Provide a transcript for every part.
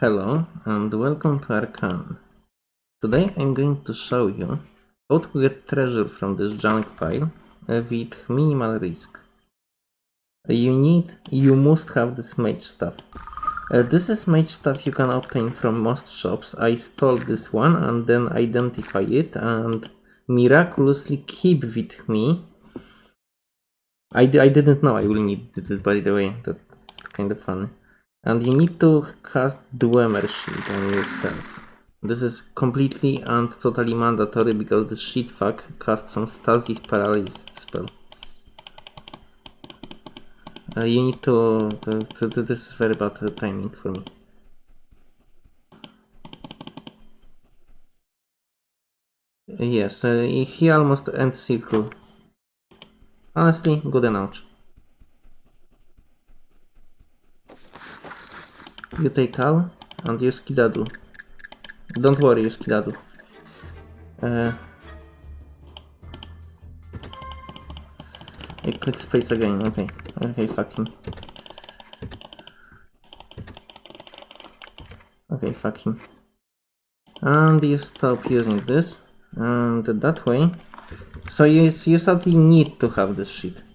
Hello and welcome to Arcan. Today I'm going to show you how to get treasure from this junk pile with minimal risk. You need, you must have this mage stuff. Uh, this is mage stuff you can obtain from most shops. I stole this one and then identify it and miraculously keep with me. I, d- I didn't know I will need it by the way, that's kind of funny. And you need to cast Dwemer Shield on yourself. This is completely and totally mandatory because the shit fuck casts some stasis paralysis spell. Uh, you need to, to, to, to- This is very bad timing for me. Yes, uh, he almost ends circle. Honestly, good enough. You take Al and you Kidadu. Don't worry, you Kidadu. Uh, I click space again, okay. Okay, fuck him. Okay, fuck him. And you stop using this. And that way. So you, you sadly need to have this shit.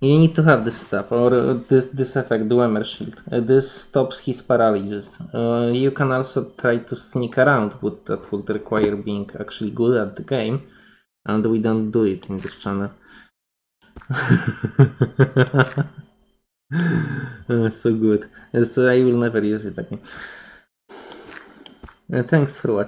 You need to have this stuff, or uh, this this effect, Dwemer Shield. Uh, this stops his paralysis. Uh, you can also try to sneak around, but that would require being actually good at the game, and we don't do it in this channel. So good. So I will never use it again. Uh, thanks for watching.